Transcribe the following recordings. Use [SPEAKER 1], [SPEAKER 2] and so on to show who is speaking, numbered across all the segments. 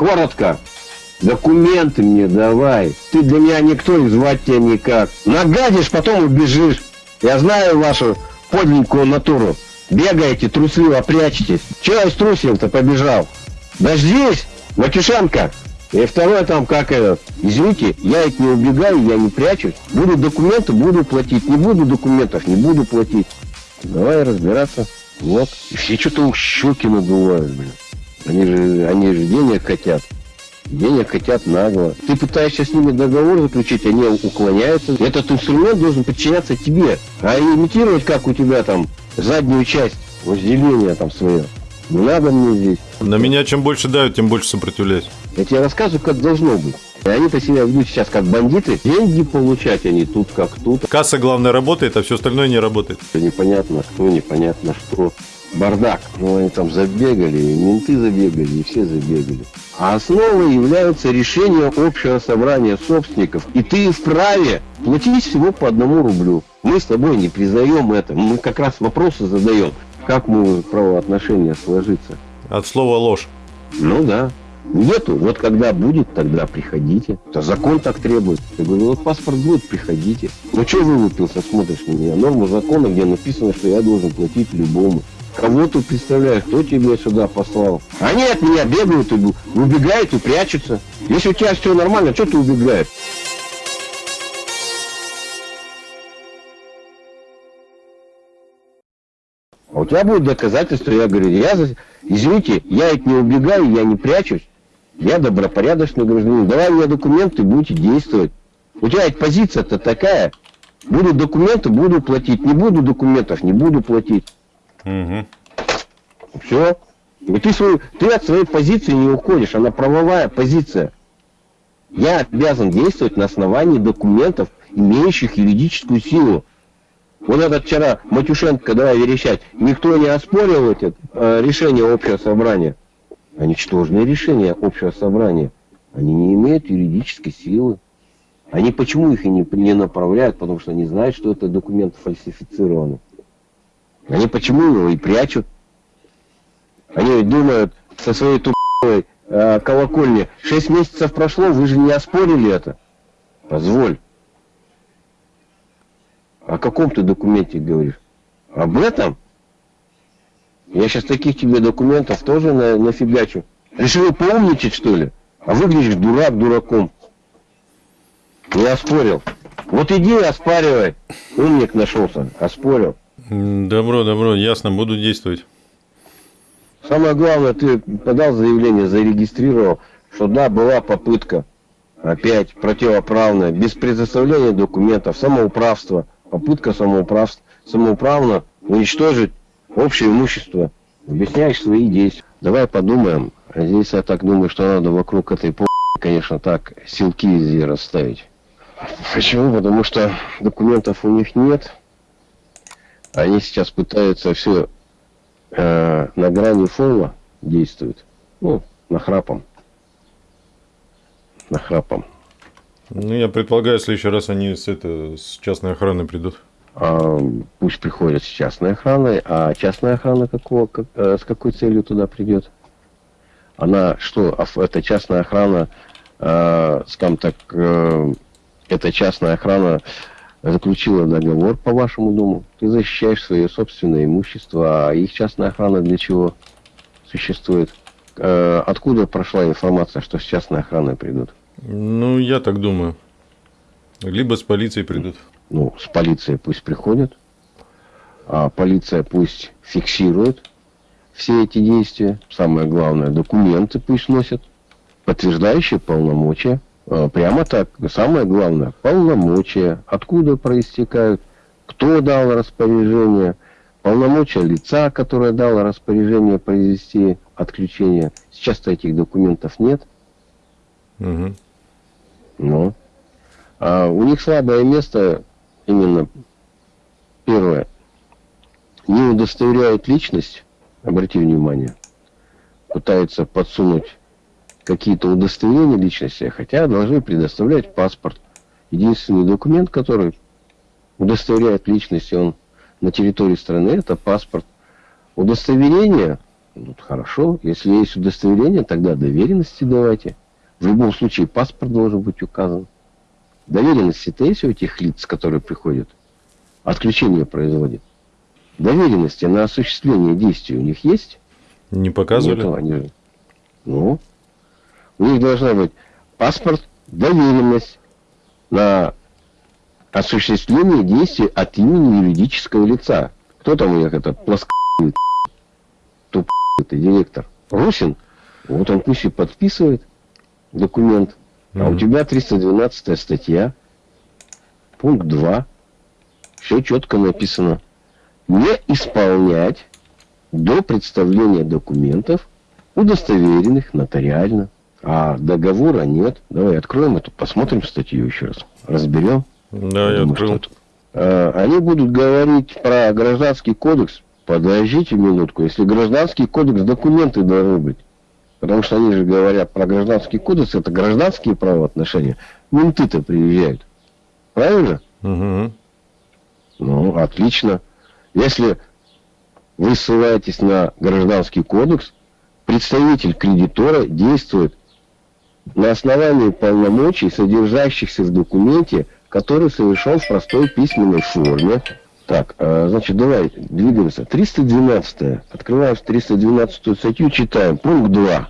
[SPEAKER 1] Коротко. Документы мне давай. Ты для меня никто и звать тебя никак. Нагадишь, потом убежишь. Я знаю вашу подленькую натуру. Бегаете, трусливо прячетесь. Чего я струсил-то побежал? Дождись, Матюшенко. И второе там, как это, извините, я ведь не убегаю, я не прячусь. Буду документы, буду платить. Не буду документов, не буду платить. Давай разбираться. Вот. И все что-то у щеки надувают, блин. Они же, они же денег хотят. Денег хотят нагло. Ты пытаешься с ними договор заключить, они уклоняются. Этот инструмент должен подчиняться тебе. А имитировать, как у тебя там, заднюю часть возделения там свое. Не надо мне здесь.
[SPEAKER 2] На меня чем больше давят, тем больше сопротивляюсь.
[SPEAKER 1] Я тебе рассказываю, как должно быть. И они-то себя ведут сейчас как бандиты. Деньги получать они тут как тут.
[SPEAKER 2] Касса, главное, работает, а все остальное не работает.
[SPEAKER 1] Непонятно кто, непонятно что. Бардак. Ну, они там забегали, и менты забегали, и все забегали. А основой являются решения общего собрания собственников. И ты вправе платить всего по одному рублю. Мы с тобой не признаем это. Мы как раз вопросы задаем. Как могут правоотношения сложиться?
[SPEAKER 2] От слова ложь.
[SPEAKER 1] Ну да. Нету. Вот когда будет, тогда приходите. Это закон так требует. Я говорю, вот паспорт будет, приходите. Ну что вылупился, смотришь на меня? Норму закона, где написано, что я должен платить любому. Кого ты представляешь, кто тебя сюда послал? Они от меня бегают, и убегают и прячутся. Если у тебя все нормально, что ты убегаешь? А у тебя будет доказательство, я говорю, я, извините, я ведь не убегаю, я не прячусь. Я добропорядочный гражданин. Давай мне документы, будете действовать. У тебя ведь позиция-то такая. Будут документы, буду платить. Не буду документов, не буду платить. Угу. Все. И ты, свою, ты от своей позиции не уходишь, она правовая позиция. Я обязан действовать на основании документов, имеющих юридическую силу. Вот этот вчера Матюшенко, давай верещать, никто не оспорил эти, э, решение общего собрания. А ничтожные решения общего собрания, они не имеют юридической силы. Они почему их и не, не направляют? Потому что они знают, что это документ фальсифицированы. Они почему его и прячут? Они думают со своей тупой э, колокольни, шесть месяцев прошло, вы же не оспорили это. Позволь. О каком ты документе говоришь? Об этом? Я сейчас таких тебе документов тоже на, нафигачу. Решил поумничать, что ли? А выглядишь дурак дураком. Не оспорил. Вот иди оспаривай. Умник нашелся. Оспорил.
[SPEAKER 2] Добро, добро, ясно, буду действовать.
[SPEAKER 1] Самое главное, ты подал заявление, зарегистрировал, что да, была попытка, опять противоправная, без предоставления документов, самоуправство, попытка самоуправства, самоуправно уничтожить общее имущество. Объясняешь свои действия. Давай подумаем. Здесь я так думаю, что надо вокруг этой по конечно, так силки везде расставить. Почему? Потому что документов у них нет. Они сейчас пытаются все э, на грани фола действуют. Ну, нахрапом. Нахрапом.
[SPEAKER 2] Ну, я предполагаю, в следующий раз они с, это, с частной охраной придут.
[SPEAKER 1] А, пусть приходят с частной охраной. А частная охрана какого, как, э, с какой целью туда придет? Она что, это частная охрана, э, скажем так, э, эта частная охрана заключила договор по вашему дому, ты защищаешь свое собственное имущество, а их частная охрана для чего существует? Э, откуда прошла информация, что с частной охраной придут?
[SPEAKER 2] Ну, я так думаю. Либо с полицией придут.
[SPEAKER 1] Ну, с полицией пусть приходят, а полиция пусть фиксирует все эти действия. Самое главное, документы пусть носят, подтверждающие полномочия. А, прямо так. Самое главное, полномочия, откуда проистекают, кто дал распоряжение, полномочия лица, которое дало распоряжение произвести отключение. Сейчас-то этих документов нет. Угу. Ну. А у них слабое место именно первое. Не удостоверяют личность, обрати внимание, пытаются подсунуть какие-то удостоверения личности, хотя должны предоставлять паспорт. Единственный документ, который удостоверяет личность, он на территории страны, это паспорт. Удостоверение Ну, хорошо, если есть удостоверение, тогда доверенности давайте. В любом случае паспорт должен быть указан. Доверенности-то есть у этих лиц, которые приходят? Отключение производят. Доверенности на осуществление действий у них есть?
[SPEAKER 2] Не показывали?
[SPEAKER 1] Нету, они... Ну, у них должна быть паспорт, доверенность на осуществление действий от имени юридического лица. Кто там у них этот плосконый тупый директор? Русин? Вот он пусть и подписывает документ. А у тебя 312 статья, пункт 2. Все четко написано. Не исполнять до представления документов, удостоверенных нотариально. А договора нет. Давай откроем эту, посмотрим статью еще раз. Разберем.
[SPEAKER 2] Да, я открыл.
[SPEAKER 1] А, они будут говорить про гражданский кодекс. Подождите минутку. Если гражданский кодекс, документы должны быть. Потому что они же говорят про гражданский кодекс, это гражданские правоотношения. Менты-то приезжают. Правильно?
[SPEAKER 2] Угу.
[SPEAKER 1] Ну, отлично. Если вы ссылаетесь на гражданский кодекс, представитель кредитора действует на основании полномочий, содержащихся в документе, который совершен в простой письменной форме. Так, а, значит, давай двигаемся. 312. Открываем 312 статью, читаем. Пункт 2.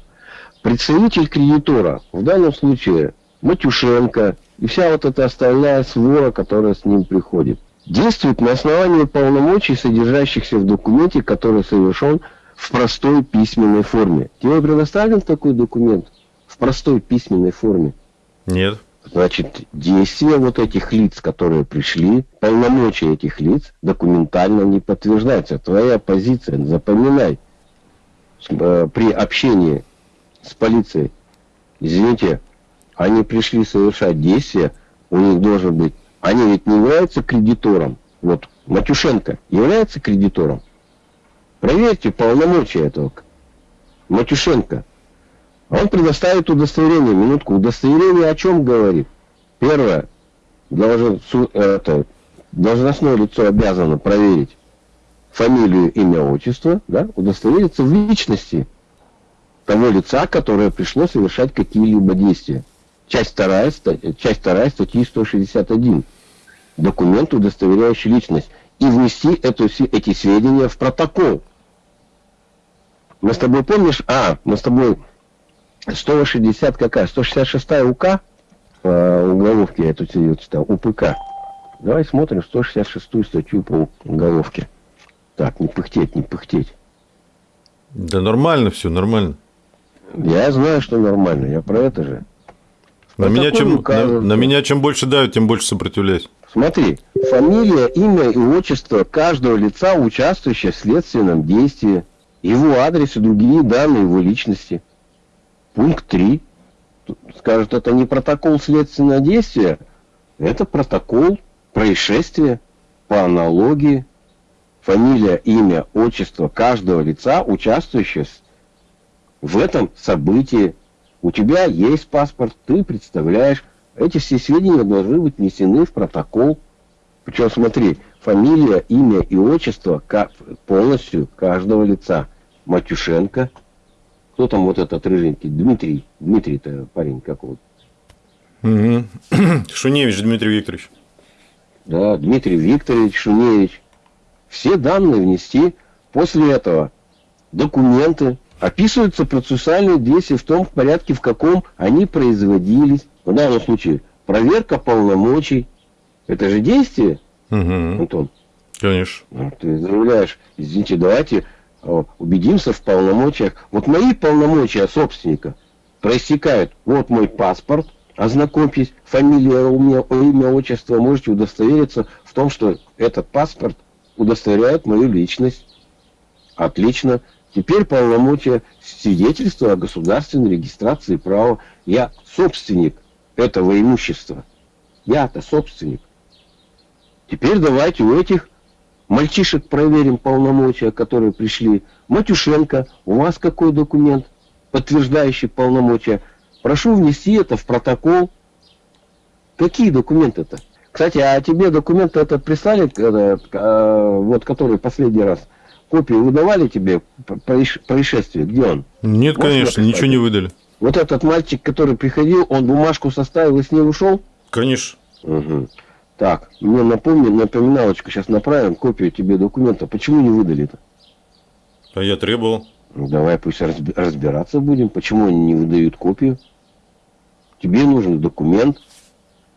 [SPEAKER 1] Представитель кредитора, в данном случае Матюшенко и вся вот эта остальная свора, которая с ним приходит, действует на основании полномочий, содержащихся в документе, который совершен в простой письменной форме. Тебе предоставлен такой документ простой письменной форме?
[SPEAKER 2] Нет.
[SPEAKER 1] Значит, действия вот этих лиц, которые пришли, полномочия этих лиц документально не подтверждаются. Твоя позиция, запоминай, э, при общении с полицией, извините, они пришли совершать действия, у них должен быть, они ведь не являются кредитором. Вот Матюшенко является кредитором. Проверьте полномочия этого Матюшенко. Он предоставит удостоверение. Минутку. Удостоверение о чем говорит? Первое. Должен, это, должностное лицо обязано проверить фамилию, имя, отчество, да, удостовериться в личности того лица, которое пришло совершать какие-либо действия. Часть вторая, часть вторая статьи 161. Документ, удостоверяющий личность. И внести эту, эти сведения в протокол. Мы с тобой помнишь? А, мы с тобой 160 какая? 166 УК по уголовке я тут сидел читал. УПК. Давай смотрим 166 статью по уголовке. Так, не пыхтеть, не пыхтеть.
[SPEAKER 2] Да нормально все, нормально.
[SPEAKER 1] Я знаю, что нормально, я про это же.
[SPEAKER 2] На, меня чем, на, на меня чем больше давят, тем больше сопротивляюсь.
[SPEAKER 1] Смотри, фамилия, имя и отчество каждого лица, участвующего в следственном действии, его адрес и другие данные его личности. Пункт 3. Скажет, это не протокол следственного действия, это протокол происшествия по аналогии. Фамилия, имя, отчество каждого лица, участвующего в этом событии. У тебя есть паспорт, ты представляешь. Эти все сведения должны быть внесены в протокол. Причем смотри, фамилия, имя и отчество полностью каждого лица. Матюшенко, кто там вот этот рыженький? Дмитрий. Дмитрий-то парень как вот.
[SPEAKER 2] Угу. Шуневич Дмитрий Викторович.
[SPEAKER 1] Да, Дмитрий Викторович Шуневич. Все данные внести. После этого документы, описываются процессуальные действия в том порядке, в каком они производились. В данном случае проверка полномочий. Это же действие,
[SPEAKER 2] угу.
[SPEAKER 1] Антон?
[SPEAKER 2] Конечно.
[SPEAKER 1] Ты заявляешь, извините, давайте убедимся в полномочиях. Вот мои полномочия собственника проистекают. Вот мой паспорт, ознакомьтесь, фамилия, имя, имя, отчество, можете удостовериться в том, что этот паспорт удостоверяет мою личность. Отлично. Теперь полномочия свидетельства о государственной регистрации права. Я собственник этого имущества. Я-то собственник. Теперь давайте у этих Мальчишек проверим полномочия, которые пришли. Матюшенко, у вас какой документ, подтверждающий полномочия? Прошу внести это в протокол. Какие документы-то? Кстати, а тебе документы это прислали, э, э, вот который последний раз копию выдавали тебе происшествие? Где он?
[SPEAKER 2] Нет, Можешь конечно, ничего не выдали.
[SPEAKER 1] Вот этот мальчик, который приходил, он бумажку составил и с ней ушел?
[SPEAKER 2] Конечно.
[SPEAKER 1] Угу. Так, мне напомни, напоминалочку сейчас направим, копию тебе документа. Почему не выдали-то?
[SPEAKER 2] А я требовал.
[SPEAKER 1] Ну, давай пусть разбираться будем, почему они не выдают копию. Тебе нужен документ.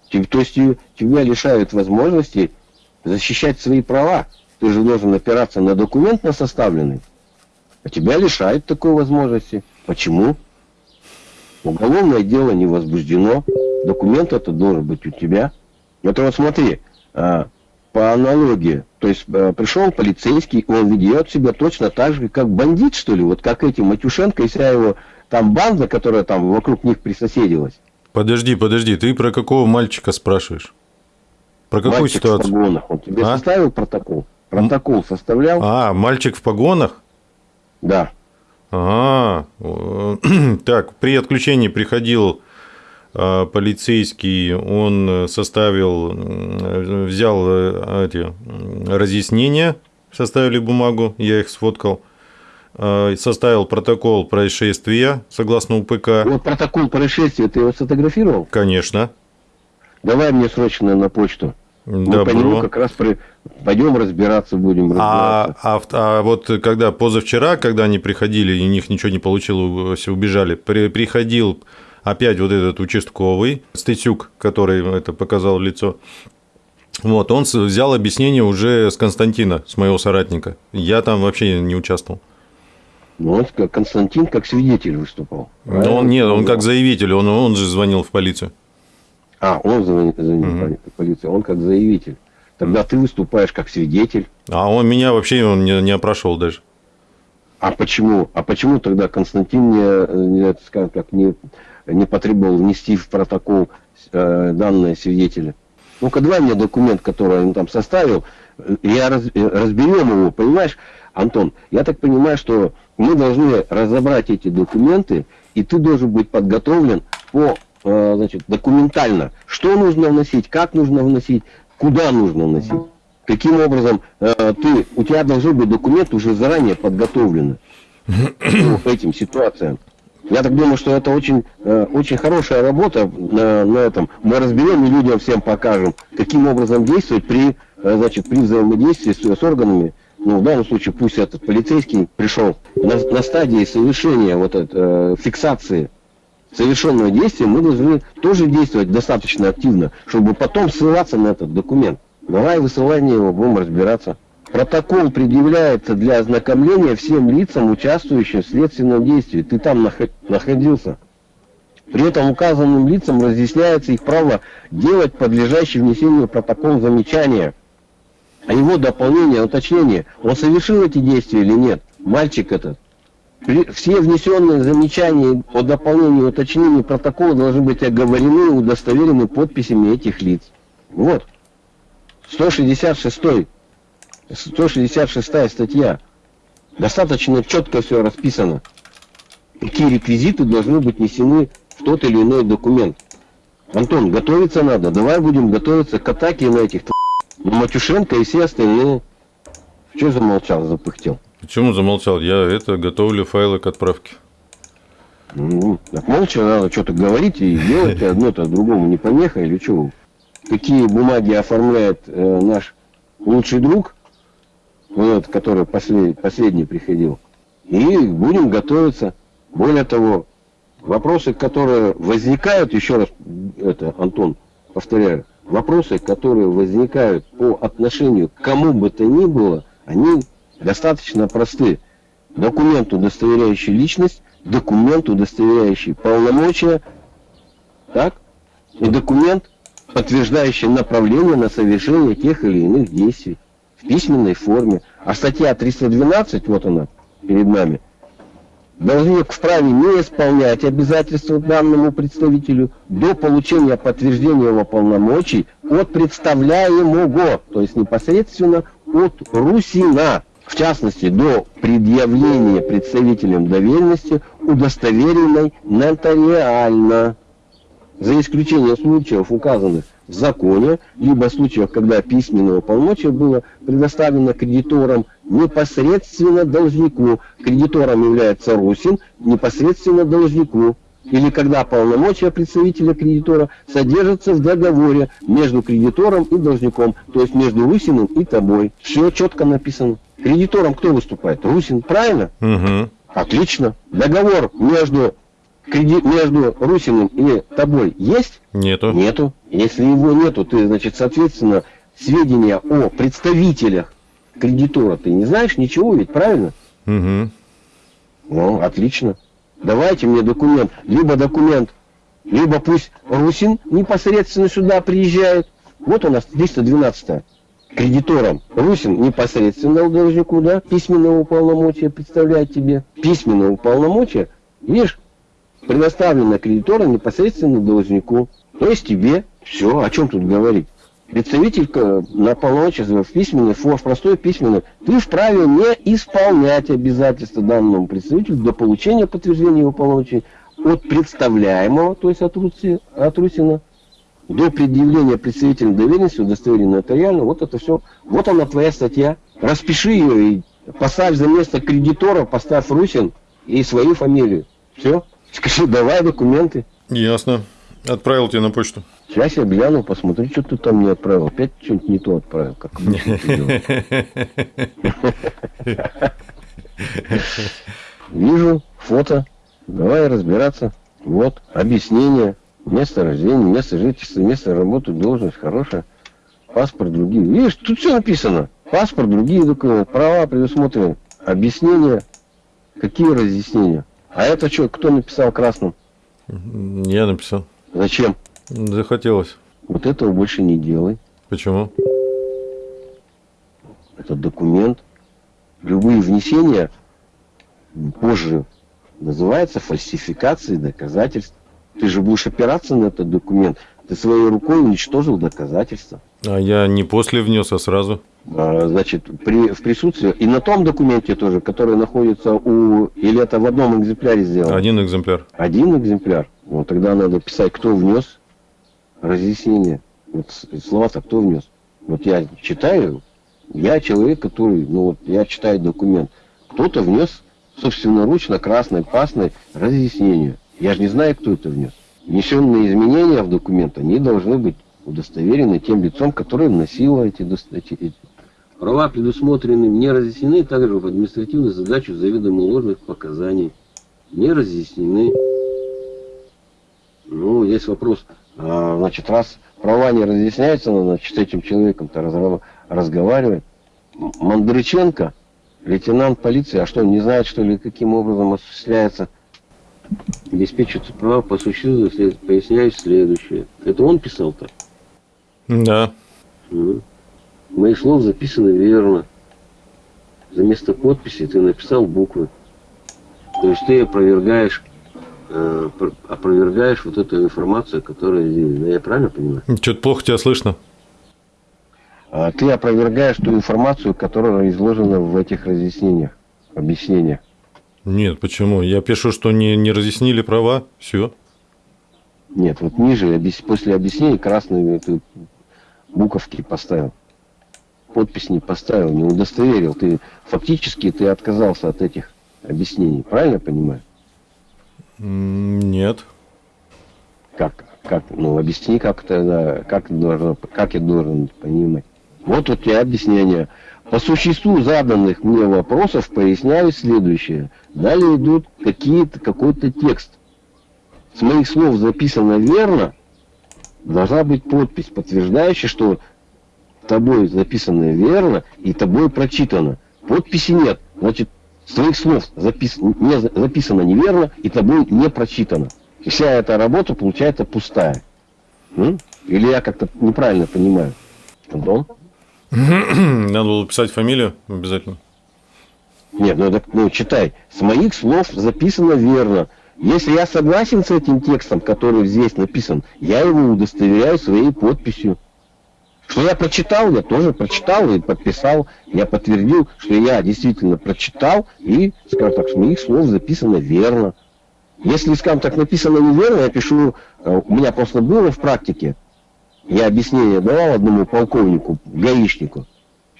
[SPEAKER 1] То есть тебя лишают возможности защищать свои права. Ты же должен опираться на документ на составленный. А тебя лишают такой возможности. Почему? Уголовное дело не возбуждено. Документ это должен быть у тебя. Это вот смотри, а, по аналогии, то есть э, пришел полицейский, он ведет себя точно так же, как бандит, что ли, вот как эти Матюшенко и вся его там банда, которая там вокруг них присоседилась.
[SPEAKER 2] Подожди, подожди, ты про какого мальчика спрашиваешь? Про какую
[SPEAKER 1] мальчик
[SPEAKER 2] ситуацию?
[SPEAKER 1] в погонах. Он тебе а? составил протокол? Протокол составлял?
[SPEAKER 2] А, мальчик в погонах?
[SPEAKER 1] Да.
[SPEAKER 2] А, так, при отключении приходил полицейский, он составил, взял э, эти разъяснения, составили бумагу, я их сфоткал, составил протокол происшествия согласно УПК.
[SPEAKER 1] Вот протокол происшествия ты его сфотографировал?
[SPEAKER 2] Конечно.
[SPEAKER 1] Давай мне срочно на почту. Мы по нему как раз при... пойдем разбираться будем.
[SPEAKER 2] А, разбираться. А, а, а вот когда позавчера, когда они приходили, и у них ничего не получилось, убежали, при, приходил опять вот этот участковый, Стытюк, который это показал лицо, вот, он взял объяснение уже с Константина, с моего соратника. Я там вообще не участвовал.
[SPEAKER 1] Ну, он, Константин как свидетель выступал.
[SPEAKER 2] Ну, он нет, он как заявитель, он, он же звонил в полицию.
[SPEAKER 1] А, он звонил, звонил угу. в полицию, он как заявитель. Тогда ты выступаешь как свидетель.
[SPEAKER 2] А он меня вообще он не, не опрошел даже.
[SPEAKER 1] А почему? А почему тогда Константин не, не скажем так, не не потребовал внести в протокол э, данные свидетеля. Ну-ка, давай мне документ, который он там составил, я раз, разберем его, понимаешь, Антон, я так понимаю, что мы должны разобрать эти документы, и ты должен быть подготовлен по, э, значит, документально, что нужно вносить, как нужно вносить, куда нужно вносить. Каким образом э, ты, у тебя должен быть документ уже заранее подготовленный по этим ситуациям. Я так думаю, что это очень, э, очень хорошая работа на, на этом. Мы разберем и людям всем покажем, каким образом действовать при, э, значит, при взаимодействии с, с органами. Ну, в данном случае пусть этот полицейский пришел на, на стадии совершения вот этой э, фиксации совершенного действия, мы должны тоже действовать достаточно активно, чтобы потом ссылаться на этот документ. Давай высылание его, будем разбираться. Протокол предъявляется для ознакомления всем лицам, участвующим в следственном действии. Ты там находился. При этом указанным лицам разъясняется их право делать подлежащий внесению протокол замечания. А его дополнение, уточнение, он совершил эти действия или нет, мальчик этот. Все внесенные замечания по дополнению уточнению протокола должны быть оговорены и удостоверены подписями этих лиц. Вот. 166 166 статья. Достаточно четко все расписано. Какие реквизиты должны быть внесены в тот или иной документ. Антон, готовиться надо. Давай будем готовиться к атаке на этих на Матюшенко и все остальные. Че замолчал, запыхтел?
[SPEAKER 2] Почему замолчал? Я это готовлю файлы к отправке.
[SPEAKER 1] Ну, так молча надо что-то говорить и делать одно-то другому не помеха или что? Какие бумаги оформляет э, наш лучший друг, вот, который послед, последний приходил. И будем готовиться. Более того, вопросы, которые возникают, еще раз, это, Антон, повторяю, вопросы, которые возникают по отношению к кому бы то ни было, они достаточно просты. Документ, удостоверяющий личность, документ, удостоверяющий полномочия, так, и документ, подтверждающий направление на совершение тех или иных действий письменной форме. А статья 312, вот она перед нами, должник вправе не исполнять обязательства данному представителю до получения подтверждения его полномочий от представляемого, то есть непосредственно от Русина, в частности, до предъявления представителям доверенности удостоверенной нотариально, за исключением случаев, указанных в законе, либо в случаях, когда письменное полномочие было предоставлено кредиторам непосредственно должнику. Кредитором является Русин, непосредственно должнику. Или когда полномочия представителя кредитора содержатся в договоре между кредитором и должником, то есть между Русиным и тобой. Все четко написано. Кредитором кто выступает? Русин, правильно?
[SPEAKER 2] Угу.
[SPEAKER 1] Отлично. Договор между, креди... между Русиным и тобой есть?
[SPEAKER 2] Нету.
[SPEAKER 1] Нету. Если его нету, ты, значит, соответственно, сведения о представителях кредитора ты не знаешь ничего, ведь правильно?
[SPEAKER 2] Угу.
[SPEAKER 1] Ну, отлично. Давайте мне документ. Либо документ, либо пусть Русин непосредственно сюда приезжает. Вот у нас 312 кредитором. Русин непосредственно должнику, да, письменного уполномочия представляет тебе. Письменное уполномочие, видишь, предоставлено кредитором непосредственно должнику. То есть тебе. Все, о чем тут говорить? Представитель на полномочия в письменной форме, в простой письменной, ты вправе не исполнять обязательства данному представителю до получения подтверждения его полномочий от представляемого, то есть от, Руси, от Русина, до предъявления представителя доверенности, удостоверения нотариально, вот это все, вот она твоя статья. Распиши ее и поставь за место кредитора, поставь Русин и свою фамилию. Все. Скажи, давай документы.
[SPEAKER 2] Ясно. Отправил тебе на почту.
[SPEAKER 1] Сейчас я гляну, посмотрю, что ты там не отправил. Опять что-нибудь не то отправил, как Вижу фото. Давай разбираться. Вот, объяснение. Место рождения, место жительства, место работы, должность хорошая. Паспорт, другие. Видишь, тут все написано. Паспорт, другие документы, права предусмотрены. Объяснение. Какие разъяснения? А это что, кто написал красным?
[SPEAKER 2] Я написал.
[SPEAKER 1] Зачем?
[SPEAKER 2] Захотелось.
[SPEAKER 1] Вот этого больше не делай.
[SPEAKER 2] Почему?
[SPEAKER 1] Это документ. Любые внесения позже называется фальсификацией доказательств. Ты же будешь опираться на этот документ. Ты своей рукой уничтожил доказательства.
[SPEAKER 2] А я не после внес, а сразу.
[SPEAKER 1] А, значит, при, в присутствии и на том документе тоже, который находится у... Или это в одном экземпляре сделано?
[SPEAKER 2] Один экземпляр.
[SPEAKER 1] Один экземпляр. Ну, тогда надо писать, кто внес разъяснение. Вот слова-то кто внес? Вот я читаю, я человек, который, ну вот я читаю документ. Кто-то внес собственноручно красной пасной разъяснение. Я же не знаю, кто это внес. Внесенные изменения в документ, они должны быть удостоверены тем лицом, которое вносило эти, эти, эти. Права предусмотрены, не разъяснены также в административную задачу заведомо ложных показаний. Не разъяснены. Ну, есть вопрос, а, значит, раз права не разъясняются, надо значит, с этим человеком-то разговаривать. Мандрыченко, лейтенант полиции, а что, не знает, что ли, каким образом осуществляется обеспечиваются права по существу, поясняю следующее. Это он писал так?
[SPEAKER 2] Да.
[SPEAKER 1] Угу. Мои слов записаны верно. За место подписи ты написал буквы. То есть ты опровергаешь э, опровергаешь вот эту информацию, которая здесь. Да, я правильно понимаю?
[SPEAKER 2] Что-то плохо тебя слышно.
[SPEAKER 1] А ты опровергаешь ту информацию, которая изложена в этих разъяснениях, объяснениях.
[SPEAKER 2] Нет, почему? Я пишу, что не, не разъяснили права, все.
[SPEAKER 1] Нет, вот ниже, после объяснений красные буковки поставил. Подпись не поставил, не удостоверил. Ты фактически ты отказался от этих объяснений. Правильно понимаю?
[SPEAKER 2] Нет.
[SPEAKER 1] Как? Как? Ну, объясни, как это, как, должно, как я должен понимать. Вот у тебя объяснение. По существу заданных мне вопросов поясняю следующее. Далее идут какие-то, какой-то текст. С моих слов записано верно, должна быть подпись, подтверждающая, что тобой записано верно и тобой прочитано. Подписи нет. Значит, с твоих слов запис... не, записано неверно и тобой не прочитано. И вся эта работа получается пустая. М? Или я как-то неправильно понимаю? Антон?
[SPEAKER 2] Надо было писать фамилию обязательно.
[SPEAKER 1] Нет, ну, так, ну читай. С моих слов записано верно. Если я согласен с этим текстом, который здесь написан, я его удостоверяю своей подписью. Что я прочитал, я тоже прочитал и подписал. Я подтвердил, что я действительно прочитал и, скажем так, с моих слов записано верно. Если, скажем так, написано неверно, я пишу, э, у меня просто было в практике, я объяснение давал одному полковнику, гаишнику,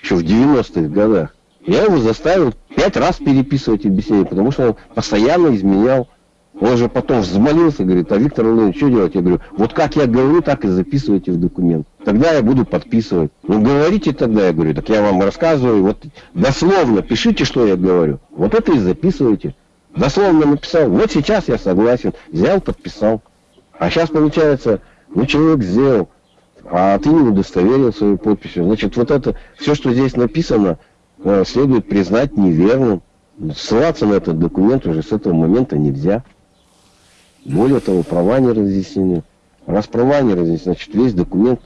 [SPEAKER 1] еще в 90-х годах. Я его заставил пять раз переписывать объяснение, потому что он постоянно изменял. Он же потом взмолился, говорит, а Виктор Владимирович, что делать? Я говорю, вот как я говорю, так и записывайте в документ. Тогда я буду подписывать. Ну, говорите тогда, я говорю, так я вам рассказываю, вот дословно пишите, что я говорю. Вот это и записывайте. Дословно написал, вот сейчас я согласен, взял, подписал. А сейчас получается, ну, человек сделал, а ты не удостоверил свою подписью. Значит, вот это, все, что здесь написано, э, следует признать неверным. Ссылаться на этот документ уже с этого момента нельзя. Более того, права не разъяснены. Раз права не разъяснены, значит, весь документ.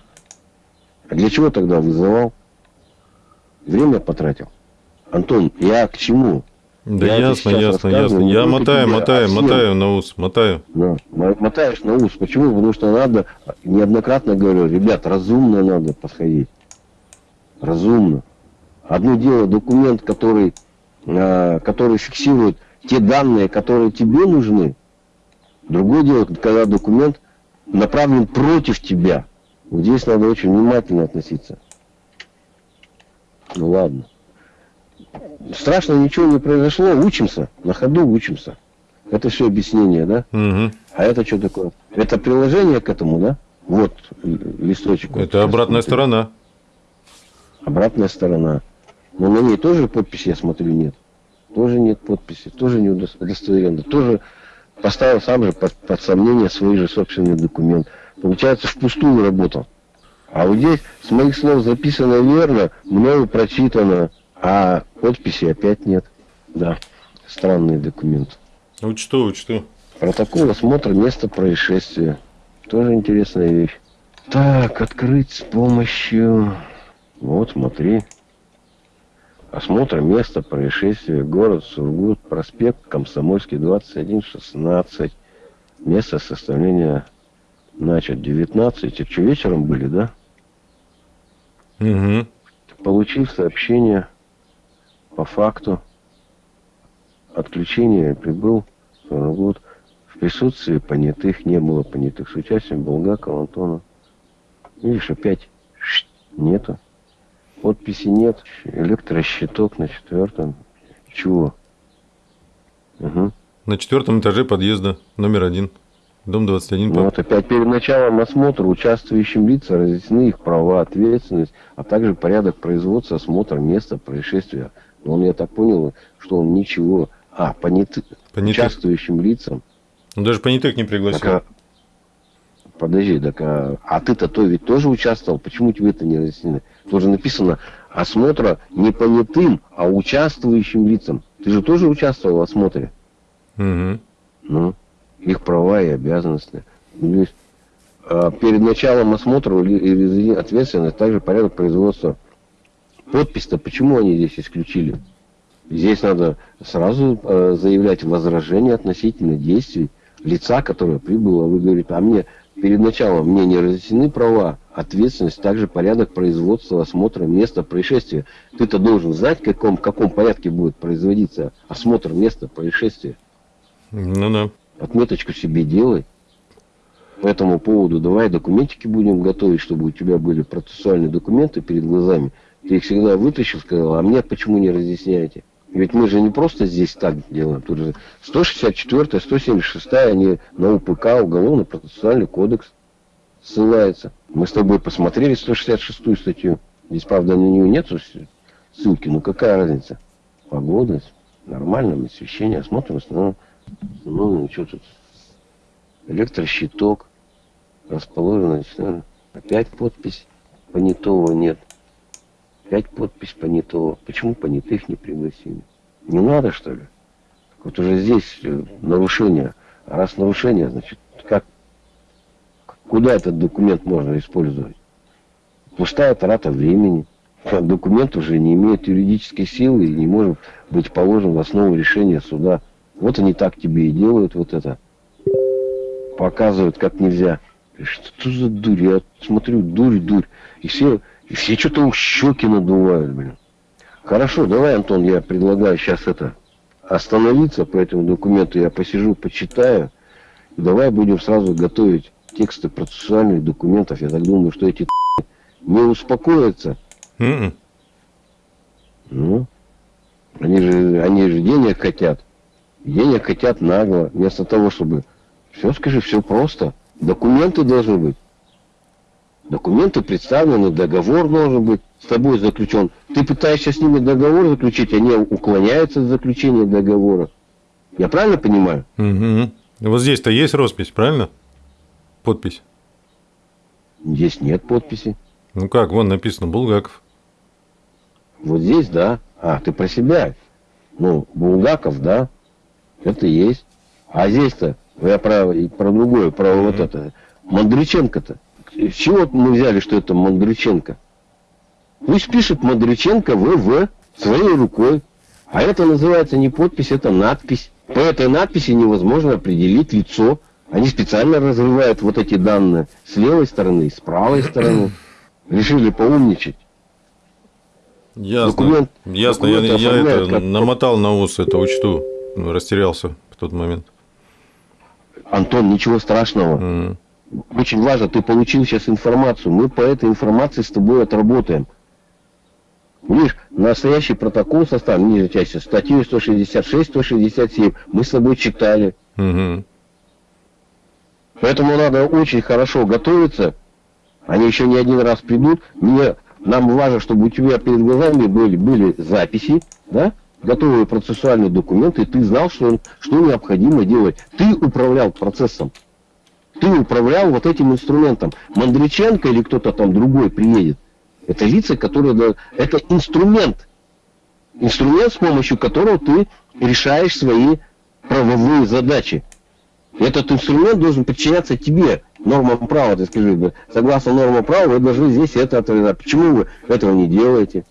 [SPEAKER 1] А для чего тогда вызывал? Время потратил. Антон, я к чему?
[SPEAKER 2] Да я ясно, ясно, ясно. Я мотаю, мотаю, мотаю на ус, мотаю.
[SPEAKER 1] Да, мотаешь на ус. Почему? Потому что надо, неоднократно говорю, ребят, разумно надо подходить. Разумно. Одно дело документ, который, э, который фиксирует те данные, которые тебе нужны, Другое дело, когда документ направлен против тебя. Вот здесь надо очень внимательно относиться. Ну ладно. Страшно ничего не произошло, учимся, на ходу учимся. Это все объяснение, да?
[SPEAKER 2] Угу.
[SPEAKER 1] А это что такое? Это приложение к этому, да? Вот листочек.
[SPEAKER 2] Это вот, обратная смотрю. сторона.
[SPEAKER 1] Обратная сторона. Но на ней тоже подписи, я смотрю, нет. Тоже нет подписи, тоже не удостоверенно. Тоже поставил сам же под, под сомнение свой же собственный документ. Получается, впустую работал. А вот здесь с моих слов записано верно, мною прочитано, а подписи опять нет. Да, странный документ.
[SPEAKER 2] Учту, учту.
[SPEAKER 1] Протокол осмотра места происшествия. Тоже интересная вещь. Так, открыть с помощью... Вот, смотри. Осмотр места происшествия. Город Сургут, проспект Комсомольский, 2116. Место составления, значит, 19. Это что, вечером были, да?
[SPEAKER 2] Угу.
[SPEAKER 1] Получив сообщение по факту отключения, прибыл Сургут. В присутствии понятых не было понятых. С участием Булгакова, Антона. Видишь, опять нету. Подписи нет. Электрощиток на четвертом. Чего?
[SPEAKER 2] Угу. На четвертом этаже подъезда номер один. Дом 21.
[SPEAKER 1] Ну, вот опять перед началом осмотра участвующим лицам разъяснены их права, ответственность, а также порядок производства, осмотра места происшествия. Но он, я так понял, что он ничего... А, понятых, понятых. участвующим лицам.
[SPEAKER 2] Он даже понятых не пригласил. Так, а,
[SPEAKER 1] Подожди, так а, а ты-то то ведь тоже участвовал, почему тебе это не разъяснили? Тоже написано осмотра не понятым, а участвующим лицам. Ты же тоже участвовал в осмотре.
[SPEAKER 2] Угу.
[SPEAKER 1] Ну, их права и обязанности. Ну, а, перед началом осмотра или ответственность, также порядок производства. Подпись-то почему они здесь исключили? Здесь надо сразу э, заявлять возражение относительно действий лица, которое прибыло. Вы говорите, а мне Перед началом мне не разъяснены права, ответственность, также порядок производства, осмотра места происшествия. Ты-то должен знать, в каком, в каком порядке будет производиться осмотр места происшествия.
[SPEAKER 2] Ну да.
[SPEAKER 1] Отметочку себе делай. По этому поводу давай документики будем готовить, чтобы у тебя были процессуальные документы перед глазами. Ты их всегда вытащил, сказал, а мне почему не разъясняете? Ведь мы же не просто здесь так делаем. Тут же 164, 176, они на УПК, Уголовно-процессуальный кодекс ссылается. Мы с тобой посмотрели 166 статью. Здесь, правда, на нее нет ссылки, но какая разница? Погода, нормально, освещение, осмотр, основном, ну, что тут? Электрощиток расположен, опять подпись понятого нет. Пять подпись понятого. Почему понятых не пригласили? Не надо, что ли? Вот уже здесь э, нарушение. А раз нарушение, значит, как, куда этот документ можно использовать? Пустая трата времени. Документ уже не имеет юридической силы и не может быть положен в основу решения суда. Вот они так тебе и делают вот это. Показывают, как нельзя. Что за дурь? Я смотрю, дурь, дурь. И все и все что-то щеки надувают, блин. Хорошо, давай, Антон, я предлагаю сейчас это остановиться по этому документу. Я посижу, почитаю. Давай будем сразу готовить тексты процессуальных документов. Я так думаю, что эти не успокоятся.
[SPEAKER 2] Mm -mm.
[SPEAKER 1] Ну, Они же, они же денег хотят. Денег хотят нагло, вместо того, чтобы... Все скажи, все просто. Документы должны быть. Документы представлены, договор должен быть с тобой заключен. Ты пытаешься с ними договор заключить, они уклоняются от заключения договора. Я правильно понимаю?
[SPEAKER 2] Угу. Вот здесь-то есть роспись, правильно? Подпись.
[SPEAKER 1] Здесь нет подписи.
[SPEAKER 2] Ну как, вон написано Булгаков.
[SPEAKER 1] Вот здесь, да. А, ты про себя. Ну, Булгаков, да. Это есть. А здесь-то, я про, про другое, про mm-hmm. вот это. Мандриченко-то. С чего мы взяли, что это Мандриченко? Пусть пишет Мандриченко ВВ своей рукой. А это называется не подпись, это надпись. По этой надписи невозможно определить лицо. Они специально разрывают вот эти данные с левой стороны и с правой стороны. Решили поумничать.
[SPEAKER 2] Ясно. Документ, Ясно. Документ я, я это как... намотал на ус, это учту. Ну, растерялся в тот момент.
[SPEAKER 1] Антон, ничего страшного. Mm. Очень важно, ты получил сейчас информацию. Мы по этой информации с тобой отработаем. Видишь, настоящий протокол составлен, ниже части, статью 166, 167, мы с тобой читали. Угу. Поэтому надо очень хорошо готовиться. Они еще не один раз придут. Мне, нам важно, чтобы у тебя перед глазами были, были записи, да? Готовые процессуальные документы, ты знал, что, что необходимо делать. Ты управлял процессом. Ты управлял вот этим инструментом. Мандриченко или кто-то там другой приедет. Это лица, которые... Это инструмент. Инструмент, с помощью которого ты решаешь свои правовые задачи. Этот инструмент должен подчиняться тебе, нормам права, ты скажи, согласно нормам права, вы должны здесь это отражать. Почему вы этого не делаете?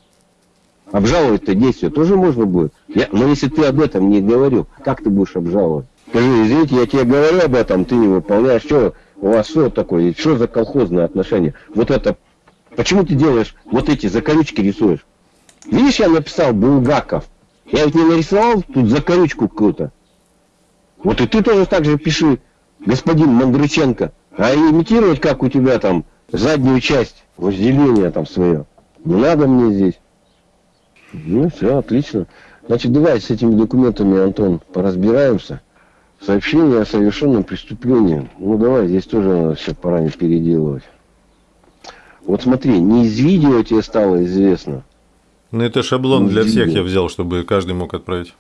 [SPEAKER 1] Обжаловать-то действие тоже можно будет. Я, но если ты об этом не говорил, как ты будешь обжаловать? Скажи, извините, я тебе говорю об этом, ты не выполняешь, что у вас что такое, что за колхозное отношение? Вот это, почему ты делаешь вот эти закорючки рисуешь? Видишь, я написал Булгаков. Я ведь не нарисовал тут закорючку какую-то. Вот и ты тоже так же пиши, господин Мандрыченко. А имитировать, как у тебя там, заднюю часть возделения там свое. Не надо мне здесь. Ну, все, отлично. Значит, давай с этими документами, Антон, поразбираемся. Сообщение о совершенном преступлении. Ну, давай, здесь тоже все пора не переделывать. Вот смотри, не из видео тебе стало известно.
[SPEAKER 2] Ну, это шаблон для всех я взял, чтобы каждый мог отправить.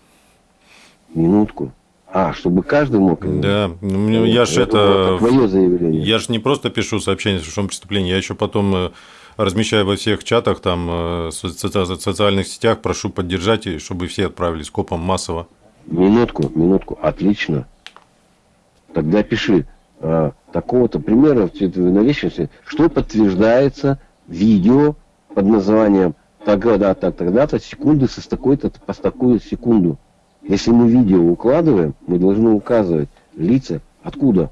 [SPEAKER 1] Минутку. А, чтобы каждый мог.
[SPEAKER 2] Да, ну, я ж это. Твое заявление. Я ж не просто пишу сообщение о совершенном преступлении, я еще потом э, размещаю во всех чатах, там, э, социальных сетях, прошу поддержать, чтобы все отправили скопом массово.
[SPEAKER 1] Минутку, минутку, отлично. Тогда пиши э, такого-то примера в наличности, что подтверждается видео под названием тогда, так, тогда-то, секунды со такой-то по такую секунду. Если мы видео укладываем, мы должны указывать лица, откуда,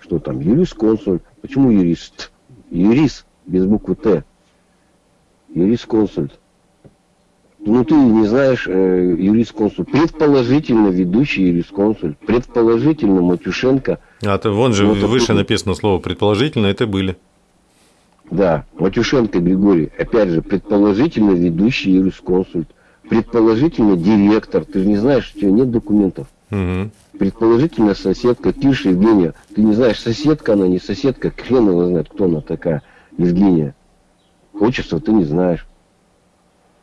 [SPEAKER 1] что там, юрист-консуль, почему юрист, юрист без буквы Т, юрист-консульт. Ну, ты не знаешь э, юрист-консуль. Предположительно ведущий юрист-консуль. Предположительно Матюшенко.
[SPEAKER 2] А то вон же вот выше откуда... написано слово предположительно, это были.
[SPEAKER 1] Да, Матюшенко Григорий. Опять же, предположительно ведущий юрист-консульт предположительно директор, ты же не знаешь, у тебя нет документов. Угу. Предположительно соседка, пишешь Евгения, ты не знаешь, соседка она, не соседка, хрен его знает, кто она такая, Евгения. Отчество ты не знаешь.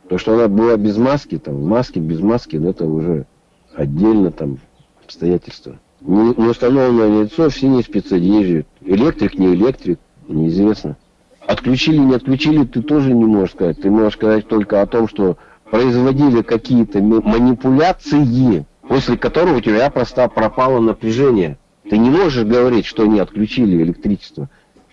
[SPEAKER 1] То, что она была без маски, там, в маске, без маски, ну, это уже отдельно там обстоятельства. Не, не установленное лицо в синей спецодежде. Электрик, не электрик, неизвестно. Отключили, не отключили, ты тоже не можешь сказать. Ты можешь сказать только о том, что производили какие-то манипуляции, после которых у тебя просто пропало напряжение. Ты не можешь говорить, что они отключили электричество,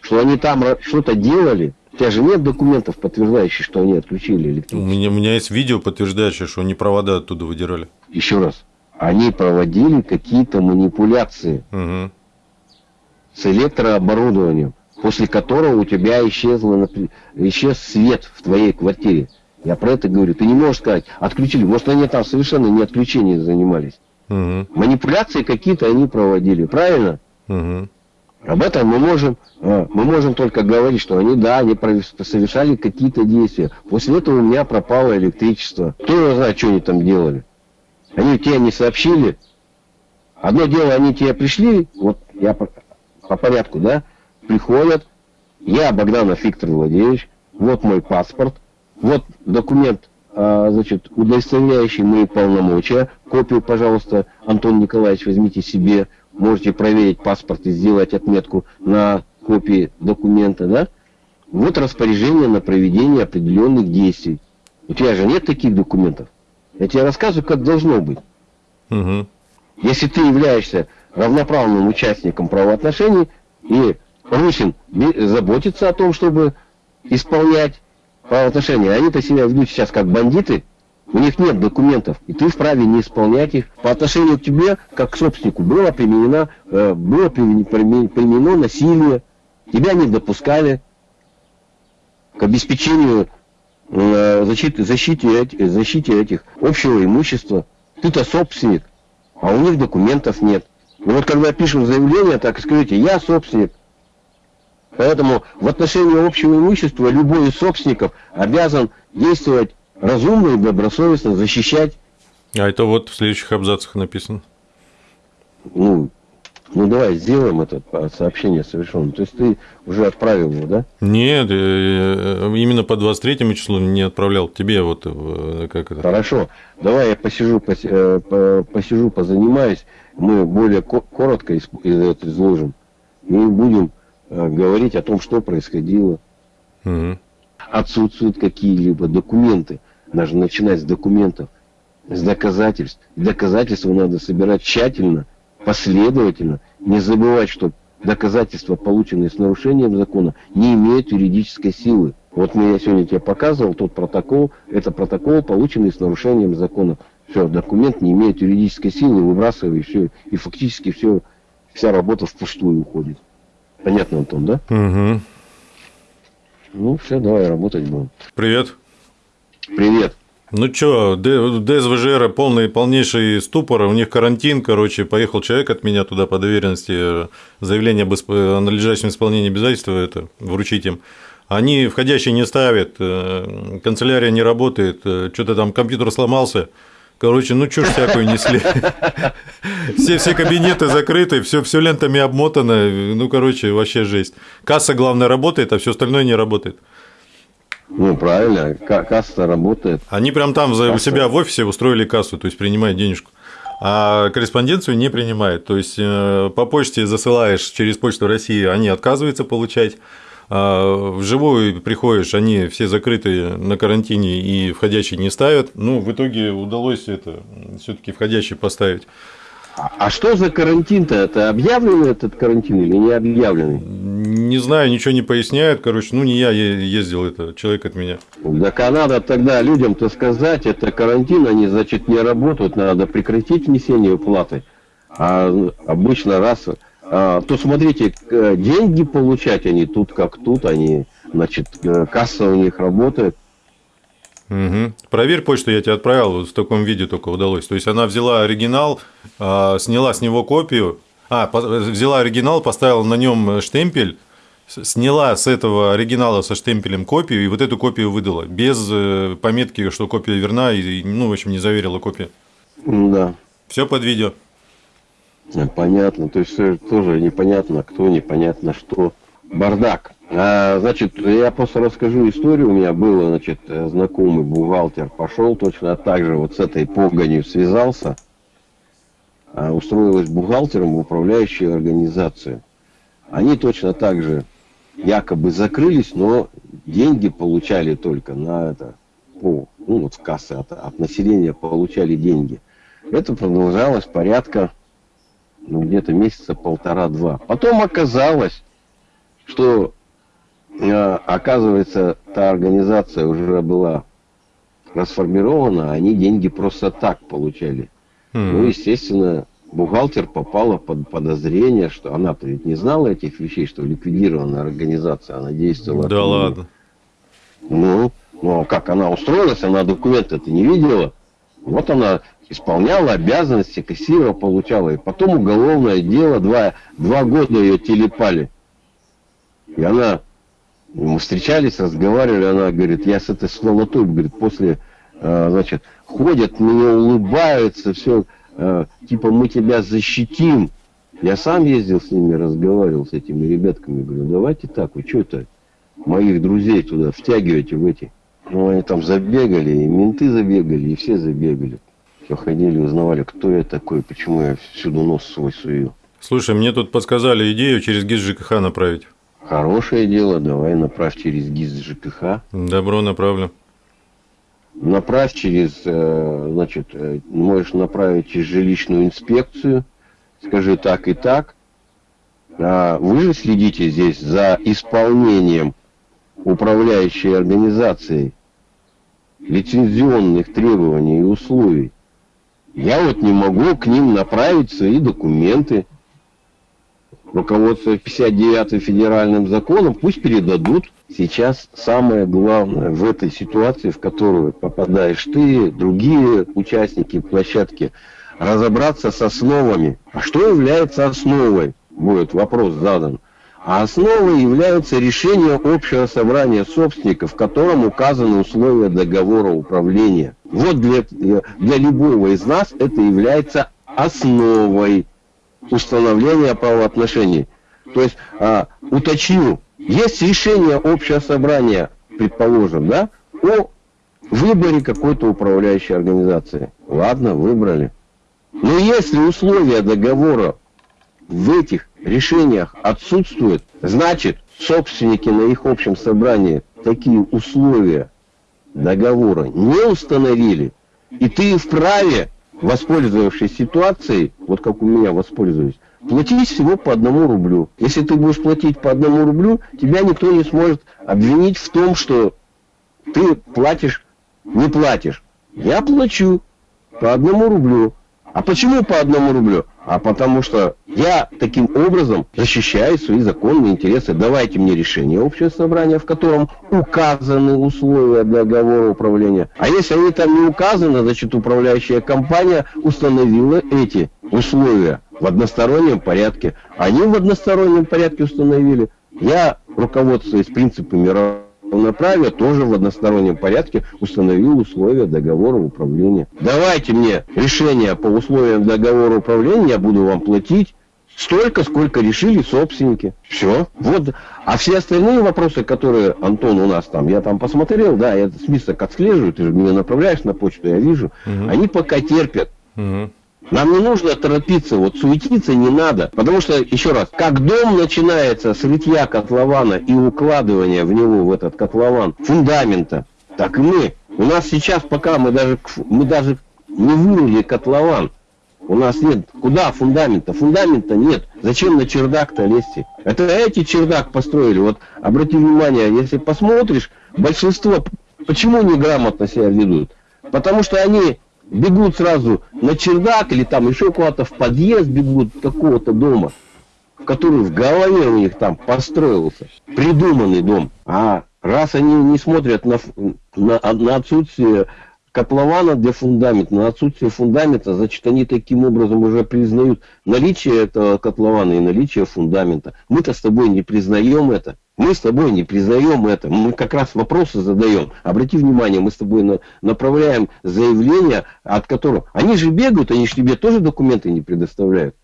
[SPEAKER 1] что они там что-то делали. У тебя же нет документов, подтверждающих, что они отключили электричество.
[SPEAKER 2] У меня, у меня есть видео, подтверждающее, что они провода оттуда выдирали.
[SPEAKER 1] Еще раз. Они проводили какие-то манипуляции угу. с электрооборудованием, после которого у тебя исчезло, исчез свет в твоей квартире. Я про это говорю. Ты не можешь сказать, отключили. Может, они там совершенно не отключением занимались. Угу. Манипуляции какие-то они проводили, правильно? Угу. Об этом мы можем, э, мы можем только говорить, что они, да, они совершали какие-то действия. После этого у меня пропало электричество. Кто знает, что они там делали. Они тебе не сообщили. Одно дело, они тебе пришли, вот я по, по порядку, да, приходят, я Богданов Виктор Владимирович, вот мой паспорт, вот документ, а, значит, удостоверяющий мои полномочия, копию, пожалуйста, Антон Николаевич, возьмите себе, можете проверить паспорт и сделать отметку на копии документа, да? Вот распоряжение на проведение определенных действий. У тебя же нет таких документов. Я тебе рассказываю, как должно быть. Угу. Если ты являешься равноправным участником правоотношений, и Русин заботится о том, чтобы исполнять правоотношения, они-то себя ведут сейчас как бандиты, у них нет документов, и ты вправе не исполнять их. По отношению к тебе, как к собственнику, было применено, э, было применено насилие, тебя не допускали к обеспечению э, защиты, защите, защите этих общего имущества. Ты-то собственник, а у них документов нет. И вот когда пишем заявление, так и скажите, я собственник. Поэтому в отношении общего имущества любой из собственников обязан действовать разумно и добросовестно, защищать.
[SPEAKER 2] А это вот в следующих абзацах написано.
[SPEAKER 1] Ну, ну давай сделаем это сообщение совершенно. То есть ты уже отправил его, да?
[SPEAKER 2] Нет, э, именно по 23 числу не отправлял тебе вот э, как это.
[SPEAKER 1] Хорошо, давай я посижу, э, посижу, позанимаюсь, мы более коротко изложим и будем говорить о том, что происходило. Угу. Отсутствуют какие-либо документы. Нужно начинать с документов, с доказательств. Доказательства надо собирать тщательно – последовательно, не забывать, что доказательства, полученные с нарушением закона, не имеют юридической силы. Вот мне я сегодня тебе показывал тот протокол, это протокол, полученный с нарушением закона. Все, документ не имеет юридической силы, выбрасывай, все, и фактически все, вся работа впустую уходит. Понятно, Антон, да?
[SPEAKER 2] Угу.
[SPEAKER 1] Ну, все, давай работать будем.
[SPEAKER 2] Привет.
[SPEAKER 1] Привет.
[SPEAKER 2] Ну что, ДСВЖР полный, полнейший ступор, у них карантин, короче, поехал человек от меня туда по доверенности, заявление об исп... о надлежащем исполнении обязательства это вручить им. Они входящие не ставят, э, канцелярия не работает, э, что-то там компьютер сломался, Короче, ну чушь всякую несли. Все, все кабинеты закрыты, все, все лентами обмотано. Ну, короче, вообще жесть. Касса, главное, работает, а все остальное не работает.
[SPEAKER 1] Ну, правильно, касса работает.
[SPEAKER 2] Они прям там касса. у себя в офисе устроили кассу, то есть принимают денежку. А корреспонденцию не принимает. То есть э, по почте засылаешь через почту России, они отказываются получать. А вживую приходишь, они все закрыты на карантине и входящие не ставят. Ну, в итоге удалось это все-таки входящий поставить.
[SPEAKER 1] А что за карантин-то? Это объявленный этот карантин или не объявленный?
[SPEAKER 2] Не знаю, ничего не поясняют. Короче, ну не я ездил, это человек от меня.
[SPEAKER 1] Да надо тогда людям-то сказать, это карантин, они, значит, не работают, надо прекратить внесение уплаты. А обычно раз... А, то смотрите, деньги получать они тут как тут, они, значит, э, касса у них работает.
[SPEAKER 2] Угу. Проверь почту, я тебе отправил, в таком виде только удалось. То есть она взяла оригинал, а, сняла с него копию, а, взяла оригинал, поставила на нем штемпель, сняла с этого оригинала со штемпелем копию и вот эту копию выдала, без э, пометки, что копия верна, и, ну, в общем, не заверила копию.
[SPEAKER 1] Да.
[SPEAKER 2] Все под видео.
[SPEAKER 1] Понятно, то есть тоже непонятно кто, непонятно что. Бардак. А, значит, я просто расскажу историю. У меня был, значит, знакомый бухгалтер, пошел точно так же вот с этой погонью связался, а, устроилась бухгалтером в управляющую организацию. Они точно так же якобы закрылись, но деньги получали только на это, по, ну вот в кассы от, от населения получали деньги. Это продолжалось порядка, ну где-то месяца полтора-два. Потом оказалось, что оказывается, та организация уже была расформирована, они деньги просто так получали. Mm-hmm. Ну, естественно, бухгалтер попала под подозрение, что она ведь не знала этих вещей, что ликвидированная организация, она действовала.
[SPEAKER 2] Да ладно.
[SPEAKER 1] Ну, ну а как она устроилась, она документы-то не видела. Вот она исполняла обязанности, кассира получала. И потом уголовное дело, два, два года ее телепали. И она, мы встречались, разговаривали, она говорит, я с этой сволотой, говорит, после, э, значит, ходят, мне улыбаются, все, э, типа мы тебя защитим. Я сам ездил с ними, разговаривал с этими ребятками, говорю, давайте так, вы что это моих друзей туда втягиваете в эти. Ну, они там забегали, и менты забегали, и все забегали. Все ходили, узнавали, кто я такой, почему я всюду нос свой сую.
[SPEAKER 2] Слушай, мне тут подсказали идею через ГИС ЖКХ направить.
[SPEAKER 1] Хорошее дело, давай направь через ГИС ЖКХ.
[SPEAKER 2] Добро направлю.
[SPEAKER 1] Направь через, э, значит, э, можешь направить через жилищную инспекцию. Скажи так и так. А вы же следите здесь за исполнением управляющей организацией лицензионных требований и условий. Я вот не могу к ним направить свои документы. Руководство 59 федеральным законом пусть передадут. Сейчас самое главное в этой ситуации, в которую попадаешь ты, другие участники площадки, разобраться с основами. А что является основой? Будет вопрос задан. А основой являются решения общего собрания собственников, в котором указаны условия договора управления. Вот для, для любого из нас это является основой установления правоотношений. То есть, а, уточню, есть решение общего собрания, предположим, да, о выборе какой-то управляющей организации. Ладно, выбрали. Но если условия договора в этих решениях отсутствуют, значит, собственники на их общем собрании такие условия договора не установили, и ты вправе, воспользовавшись ситуацией, вот как у меня воспользуюсь, платить всего по одному рублю. Если ты будешь платить по одному рублю, тебя никто не сможет обвинить в том, что ты платишь, не платишь. Я плачу по одному рублю. А почему по одному рублю? А потому что я таким образом защищаю свои законные интересы. Давайте мне решение общего собрания, в котором указаны условия договора управления. А если они там не указаны, значит управляющая компания установила эти условия в одностороннем порядке. Они в одностороннем порядке установили. Я, руководствуясь принципами равноправия тоже в одностороннем порядке установил условия договора управления. Давайте мне решение по условиям договора управления, я буду вам платить столько, сколько решили собственники. Все. Вот. А все остальные вопросы, которые, Антон, у нас там, я там посмотрел, да, я список отслеживаю, ты же меня направляешь на почту, я вижу, угу. они пока терпят. Угу. Нам не нужно торопиться, вот суетиться не надо. Потому что, еще раз, как дом начинается с рытья котлована и укладывания в него, в этот котлован, фундамента, так и мы. У нас сейчас пока мы даже, мы даже не вырыли котлован. У нас нет. Куда фундамента? Фундамента нет. Зачем на чердак-то лезть? Это эти чердак построили. Вот обрати внимание, если посмотришь, большинство почему неграмотно себя ведут? Потому что они бегут сразу на чердак или там еще куда-то в подъезд бегут какого-то дома, который в голове у них там построился, придуманный дом. А раз они не смотрят на, на, на отсутствие котлована для фундамента, на отсутствие фундамента, значит, они таким образом уже признают наличие этого котлована и наличие фундамента. Мы-то с тобой не признаем это. Мы с тобой не признаем это. Мы как раз вопросы задаем. Обрати внимание, мы с тобой на, направляем заявление, от которого... Они же бегают, они же тебе тоже документы не предоставляют.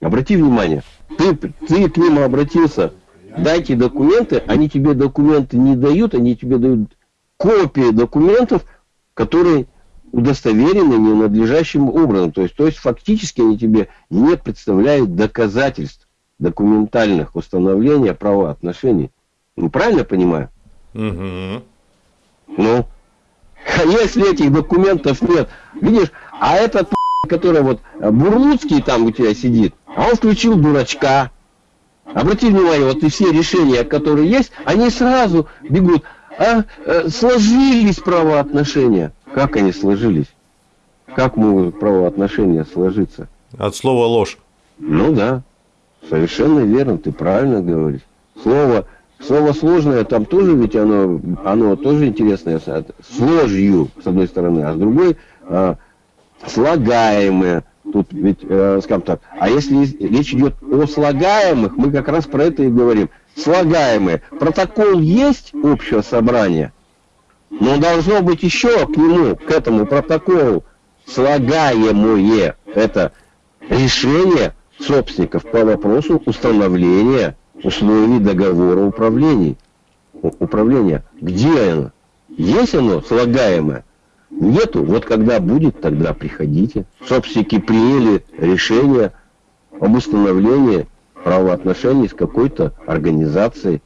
[SPEAKER 1] Обрати внимание. Ты, ты к ним обратился. Дайте документы, они тебе документы не дают, они тебе дают копии документов, которые удостоверены ненадлежащим образом. То есть, то есть фактически они тебе не представляют доказательств документальных установления правоотношений. Ну, правильно понимаю? Угу. Ну, а если этих документов нет, видишь, а этот, который вот Бурлуцкий там у тебя сидит, а он включил дурачка. Обрати внимание, вот и все решения, которые есть, они сразу бегут. А э, сложились правоотношения. Как они сложились? Как могут правоотношения сложиться?
[SPEAKER 2] От слова ложь.
[SPEAKER 1] Ну да. Совершенно верно, ты правильно говоришь. Слово, слово сложное, там тоже ведь оно, оно тоже интересное, с ложью, с одной стороны, а с другой, а, слагаемые. Тут ведь, э, скажем так, а если речь идет о слагаемых, мы как раз про это и говорим. Слагаемые. Протокол есть общего собрания, но должно быть еще к нему, к этому протоколу, слагаемое. Это решение собственников по вопросу установления условий договора управления. управления. Где оно? Есть оно слагаемое? Нету. Вот когда будет, тогда приходите. Собственники приняли решение об установлении правоотношений с какой-то организацией.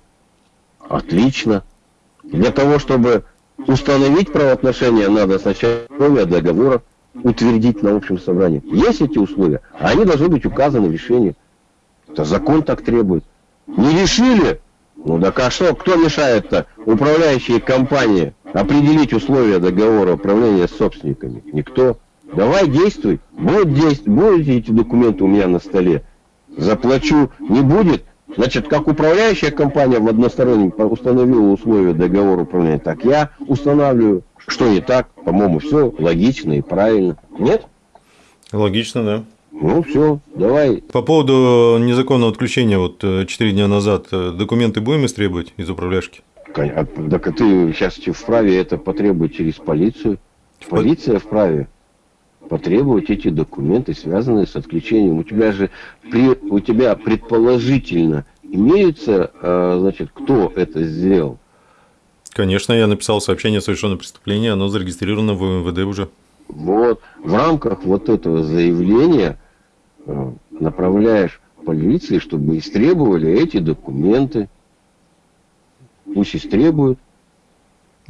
[SPEAKER 1] Отлично. Для того, чтобы установить правоотношения, надо сначала условия договора утвердить на общем собрании. Есть эти условия, а они должны быть указаны в решении. Это закон так требует. Не решили? Ну да а что, кто мешает-то? Управляющие компании определить условия договора управления собственниками? Никто. Давай действуй. Будет действовать. Будут эти документы у меня на столе. Заплачу. Не будет. Значит, как управляющая компания в одностороннем установила условия договора управления, так я устанавливаю. Что не так? По-моему, все логично и правильно. Нет?
[SPEAKER 2] Логично, да.
[SPEAKER 1] Ну все, давай.
[SPEAKER 2] По поводу незаконного отключения, вот 4 э, дня назад, э, документы будем истребовать из управляшки?
[SPEAKER 1] А, так ты сейчас вправе это потребовать через полицию. Полиция вправе потребовать эти документы, связанные с отключением. У тебя же при, у тебя предположительно имеется, э, значит, кто это сделал.
[SPEAKER 2] Конечно, я написал сообщение о совершенном преступлении, оно зарегистрировано в МВД уже.
[SPEAKER 1] Вот, в рамках вот этого заявления э, направляешь полиции, чтобы истребовали эти документы. Пусть истребуют.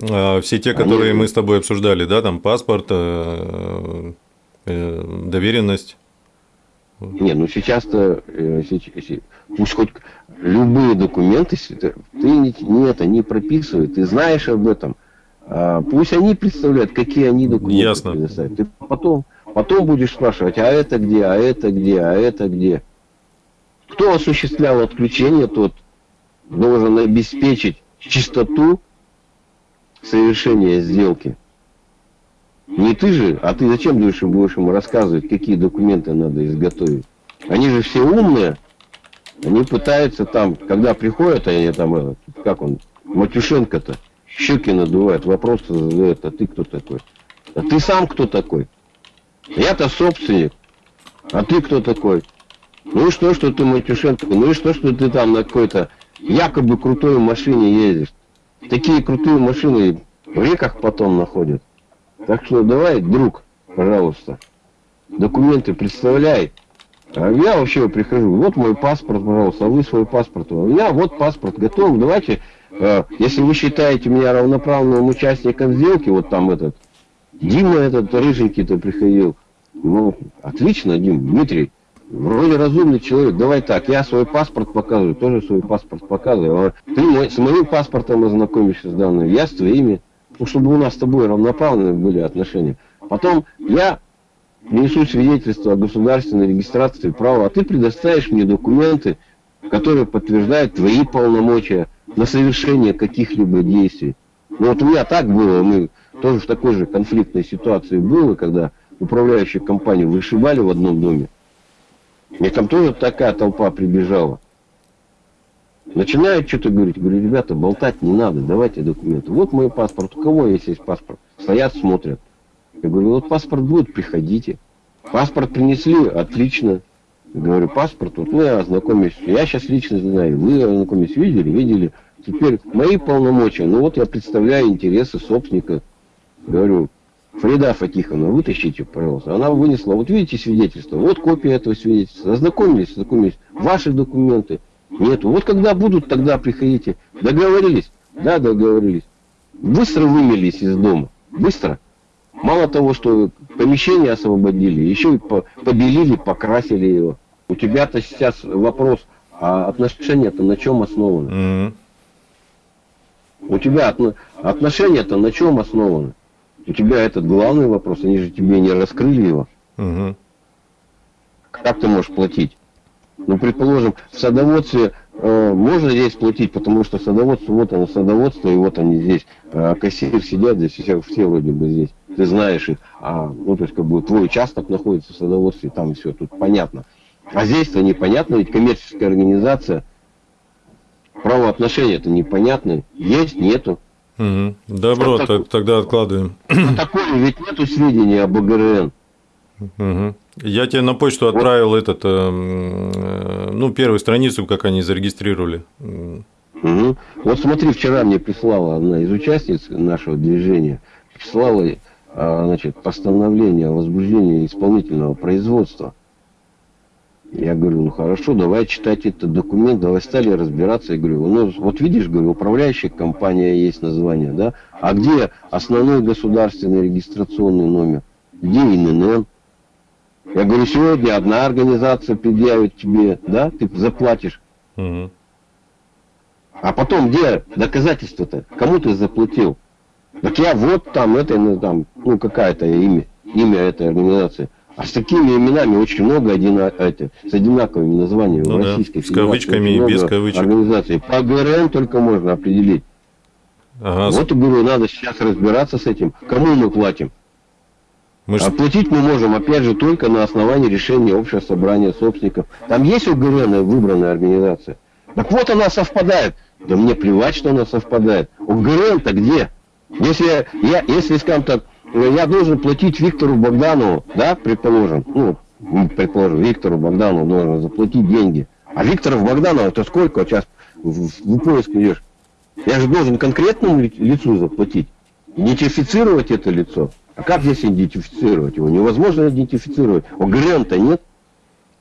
[SPEAKER 2] А все те, которые Они... мы с тобой обсуждали, да, там паспорт, э, э, доверенность.
[SPEAKER 1] Не, ну сейчас-то пусть хоть любые документы, ты не, не это не прописывай, ты знаешь об этом. А, пусть они представляют, какие они документы
[SPEAKER 2] Ясно.
[SPEAKER 1] предоставят. Ты потом, потом будешь спрашивать, а это где, а это где, а это где. Кто осуществлял отключение, тот должен обеспечить чистоту совершения сделки. Не ты же, а ты зачем будешь, будешь ему рассказывать, какие документы надо изготовить? Они же все умные, они пытаются там, когда приходят, они там, как он, Матюшенко-то, щеки надувает, вопросы задает, а ты кто такой? А ты сам кто такой? Я-то собственник. А ты кто такой? Ну и что, что ты Матюшенко? Ну и что, что ты там на какой-то якобы крутой машине ездишь? Такие крутые машины в реках потом находят. Так что давай, друг, пожалуйста, документы представляй. А я вообще прихожу, вот мой паспорт, пожалуйста, а вы свой паспорт. У меня вот паспорт готов, давайте, э, если вы считаете меня равноправным участником сделки, вот там этот, Дима этот рыженький-то приходил. Ну, отлично, Дим, Дмитрий, вроде разумный человек, давай так, я свой паспорт показываю, тоже свой паспорт показываю. А ты мой, с моим паспортом ознакомишься с данными, я с твоими, ну, чтобы у нас с тобой равноправные были отношения. Потом я несу свидетельство о государственной регистрации права, а ты предоставишь мне документы, которые подтверждают твои полномочия на совершение каких-либо действий. Ну вот у меня так было, мы тоже в такой же конфликтной ситуации было, когда управляющую компанию вышибали в одном доме. Мне там тоже такая толпа прибежала. Начинают что-то говорить, говорю, ребята, болтать не надо, давайте документы. Вот мой паспорт, у кого есть есть паспорт? Стоят, смотрят. Я говорю, вот паспорт будет, приходите. Паспорт принесли, отлично. Я говорю, паспорт, вот мы ознакомились. Я сейчас лично знаю, вы ознакомились, видели, видели. Теперь мои полномочия, ну вот я представляю интересы собственника. Говорю, Фрида Фатиховна, вытащите, пожалуйста. Она вынесла, вот видите свидетельство, вот копия этого свидетельства. Ознакомились, ознакомились. Ваши документы нету. Вот когда будут, тогда приходите. Договорились? Да, договорились. Быстро вымелись из дома. Быстро. Мало того, что помещение освободили, еще и побелили, покрасили его. У тебя-то сейчас вопрос, а отношения-то на чем основаны? Mm-hmm. У тебя отношения-то на чем основаны? У тебя этот главный вопрос, они же тебе не раскрыли его. Mm-hmm. Как ты можешь платить? Ну, предположим, в садоводстве э, можно здесь платить, потому что садоводство, вот оно садоводство, и вот они здесь, э, кассир сидят здесь, все, все вроде бы здесь. ты знаешь их, а, ну, то есть, как бы, твой участок находится в садоводстве, там все, тут понятно. А здесь-то непонятно, ведь коммерческая организация, правоотношения это непонятно, есть, нету.
[SPEAKER 2] Угу. Добро, так, тогда откладываем.
[SPEAKER 1] Такое ведь нету сведений об ОГРН.
[SPEAKER 2] Угу. Я тебе на почту отправил вот. этот, э, ну, первую страницу, как они зарегистрировали.
[SPEAKER 1] Угу. Вот смотри, вчера мне прислала одна из участниц нашего движения, прислала а, значит, постановление о возбуждении исполнительного производства. Я говорю, ну хорошо, давай читать этот документ, давай стали разбираться. Я говорю, ну вот видишь, говорю, управляющая компания есть название, да? А где основной государственный регистрационный номер? Где ИНН? Я говорю, сегодня одна организация предъявит тебе, да, ты заплатишь. Угу. А потом где доказательства-то? Кому ты заплатил? Так я вот там, это, ну, там, ну, какая-то имя, имя этой организации. А с такими именами очень много одина, эти, с одинаковыми названиями ну,
[SPEAKER 2] в Российской да, С кавычками и без кавычек.
[SPEAKER 1] Организаций. По ГРН только можно определить. Ага. Вот и говорю, надо сейчас разбираться с этим. Кому мы платим? Мы а платить мы можем, опять же, только на основании решения общего собрания собственников. Там есть УГРН выбранная организация. Так вот она совпадает. Да мне плевать, что она совпадает. УГРН-то где? Если я, если, скажем так, я должен платить Виктору Богданову, да, предположим, ну, предположим, Виктору Богданову должен заплатить деньги. А Викторов Богданова это сколько сейчас в, в поиск идешь? Я же должен конкретному лицу заплатить. Идентифицировать это лицо. А как здесь идентифицировать его? Невозможно идентифицировать. ОГРН-то нет.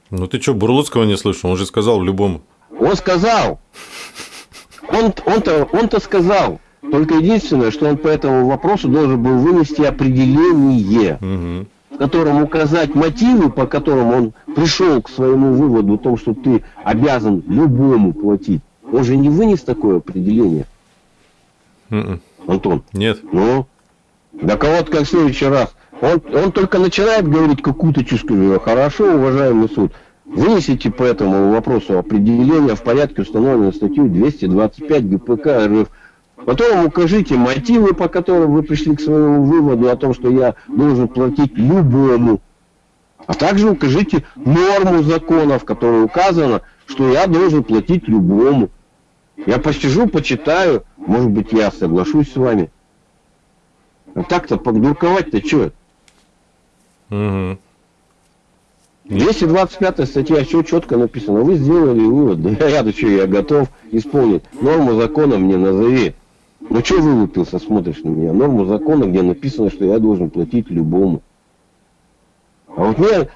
[SPEAKER 2] Ну ты что, Бурлуцкого не слышал? Он же сказал в любом.
[SPEAKER 1] Он сказал. Он, он-то, он-то сказал. Только единственное, что он по этому вопросу должен был вынести определение, угу. в котором указать мотивы, по которым он пришел к своему выводу о том, что ты обязан любому платить. Он же не вынес такое определение.
[SPEAKER 2] Mm-mm.
[SPEAKER 1] Антон.
[SPEAKER 2] Нет.
[SPEAKER 1] Ну, да кого-то как в следующий раз. Он, он только начинает говорить какую-то чушку. Хорошо, уважаемый суд. Вынесите по этому вопросу определение в порядке установленной статьей 225 ГПК РФ Потом укажите мотивы, по которым вы пришли к своему выводу о том, что я должен платить любому. А также укажите норму закона, в которой указано, что я должен платить любому. Я посижу, почитаю, может быть, я соглашусь с вами. А так-то подурковать-то что? Угу. 225 статья, все четко написано. Вы сделали вывод, да я, да что, я готов исполнить. Норму закона мне назови. Ну что вылупился, смотришь на меня? Норму закона, где написано, что я должен платить любому. А вот мне,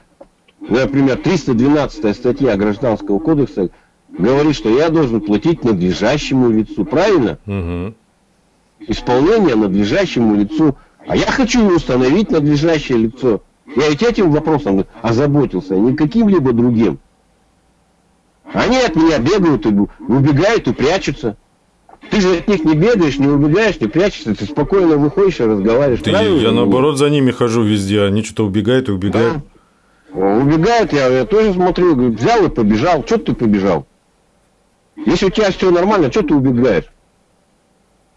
[SPEAKER 1] например, 312 статья Гражданского кодекса говорит, что я должен платить надлежащему лицу. Правильно? Угу. Исполнение надлежащему лицу. А я хочу установить надлежащее лицо. Я ведь этим вопросом озаботился, а не каким-либо другим. Они от меня бегают и убегают и прячутся. Ты же от них не бегаешь, не убегаешь, не прячешься, ты спокойно выходишь и разговариваешь.
[SPEAKER 2] Ты, я наоборот за ними хожу везде, они что-то убегают и убегают.
[SPEAKER 1] Да. Убегают, я, я тоже смотрю, говорю, взял и побежал. Что ты побежал? Если у тебя все нормально, что ты убегаешь?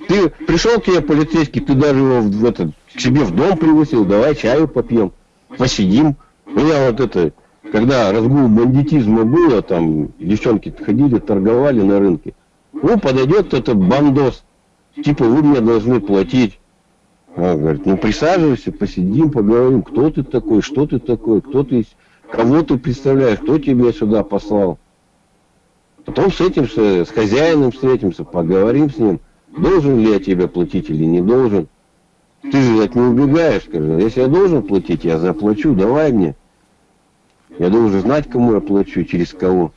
[SPEAKER 1] Ты пришел к тебе полицейский, ты даже его в, этот, к себе в дом пригласил, давай чаю попьем, посидим. У меня вот это, когда разгул бандитизма было, там девчонки ходили, торговали на рынке. Ну, подойдет этот бандос, типа, вы мне должны платить. А, говорит, ну присаживайся, посидим, поговорим, кто ты такой, что ты такой, кто ты, кого ты представляешь, кто тебя сюда послал. Потом с этим, с хозяином встретимся, поговорим с ним, должен ли я тебе платить или не должен. Ты же от не убегаешь, скажи, если я должен платить, я заплачу, давай мне. Я должен знать, кому я плачу, через кого.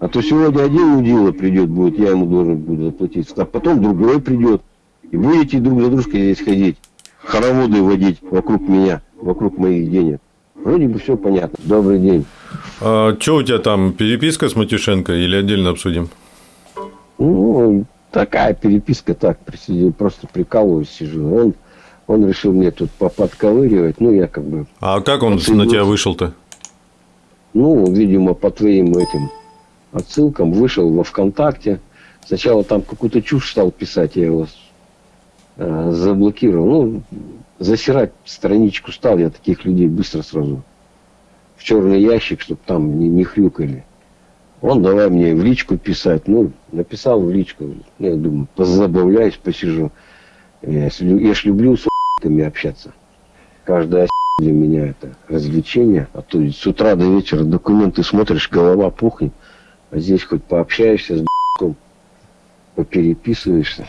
[SPEAKER 1] А то сегодня один мудила придет, будет, я ему должен буду заплатить. А потом другой придет. И будете друг за дружкой здесь ходить. Хороводы водить вокруг меня, вокруг моих денег. Вроде бы все понятно. Добрый день.
[SPEAKER 2] А что у тебя там, переписка с Матюшенко или отдельно обсудим?
[SPEAKER 1] Ну, такая переписка, так, просто прикалываюсь, сижу. Он, он решил мне тут подковыривать, ну, я как бы...
[SPEAKER 2] А как он на тебя вышел-то?
[SPEAKER 1] Ну, видимо, по твоим этим отсылкам, вышел во ВКонтакте. Сначала там какую-то чушь стал писать, я его э, заблокировал. Ну, засирать страничку стал, я таких людей быстро сразу в черный ящик, чтобы там не, не хрюкали. Он давай мне в личку писать. Ну, написал в личку. Я думаю, позабавляюсь, посижу. Я, я ж люблю с общаться. Каждая для меня это развлечение. А то с утра до вечера документы смотришь, голова пухнет. А здесь хоть пообщаешься с попереписываешься.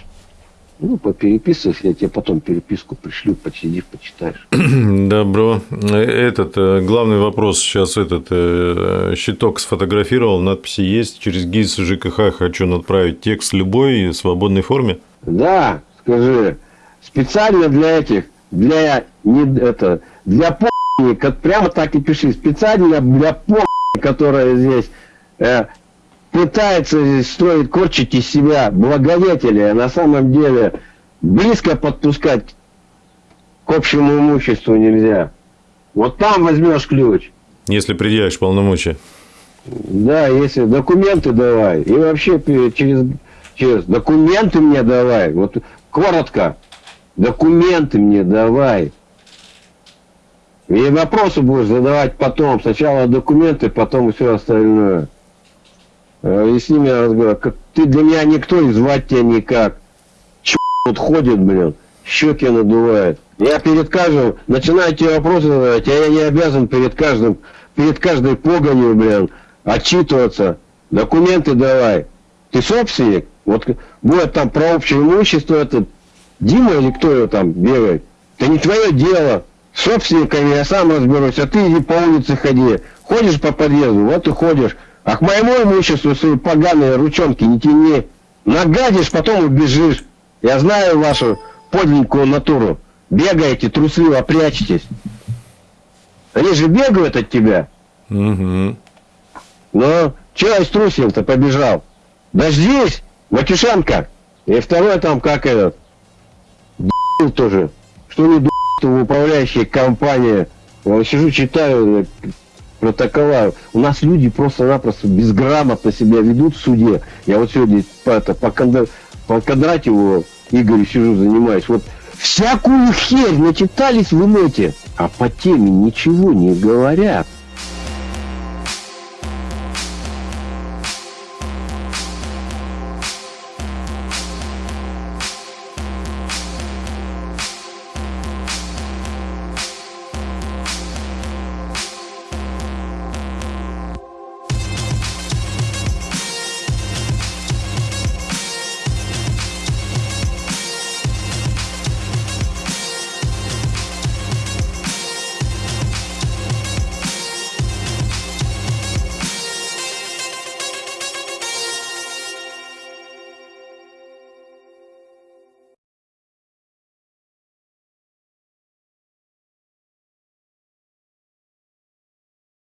[SPEAKER 1] Ну, попереписывайся, я тебе потом переписку пришлю, посидишь, почитаешь.
[SPEAKER 2] Добро. Этот э, главный вопрос сейчас этот э, щиток сфотографировал, надписи есть. Через ГИС ЖКХ хочу отправить текст любой в свободной форме.
[SPEAKER 1] Да, скажи, специально для этих, для не это, для по***ни, как прямо так и пиши, специально для по***ни, которая здесь э, пытается строить, корчить из себя благодетеля, а на самом деле близко подпускать к общему имуществу нельзя. Вот там возьмешь ключ.
[SPEAKER 2] Если предъявишь полномочия.
[SPEAKER 1] Да, если документы давай. И вообще через, через документы мне давай. Вот коротко. Документы мне давай. И вопросы будешь задавать потом. Сначала документы, потом все остальное. И с ними разговариваю. Как, ты для меня никто, и звать тебя никак. Че тут ходит, блин, щеки надувает. Я перед каждым начинаю тебе вопросы задавать, а я не обязан перед каждым, перед каждой погонью, блин, отчитываться. Документы давай. Ты собственник? Вот будет там про общее имущество этот Дима или кто его там бегает. Это не твое дело. Собственниками я сам разберусь, а ты иди по улице ходи. Ходишь по подъезду, вот и ходишь. А к моему имуществу свои поганые ручонки не тяни. Нагадишь, потом убежишь. Я знаю вашу подленькую натуру. Бегаете, трусливо прячетесь. Они же бегают от тебя.
[SPEAKER 2] Угу.
[SPEAKER 1] Ну, чего я струсил-то побежал? Дождись, Матюшенко. И второй там, как этот, тоже. Что не в управляющей компании. Я сижу, читаю, протокола. У нас люди просто-напросто безграмотно себя ведут в суде. Я вот сегодня по, это, по, Кондр... по Кондратьеву Игорю сижу, занимаюсь. Вот всякую херь начитались в инете, а по теме ничего не говорят.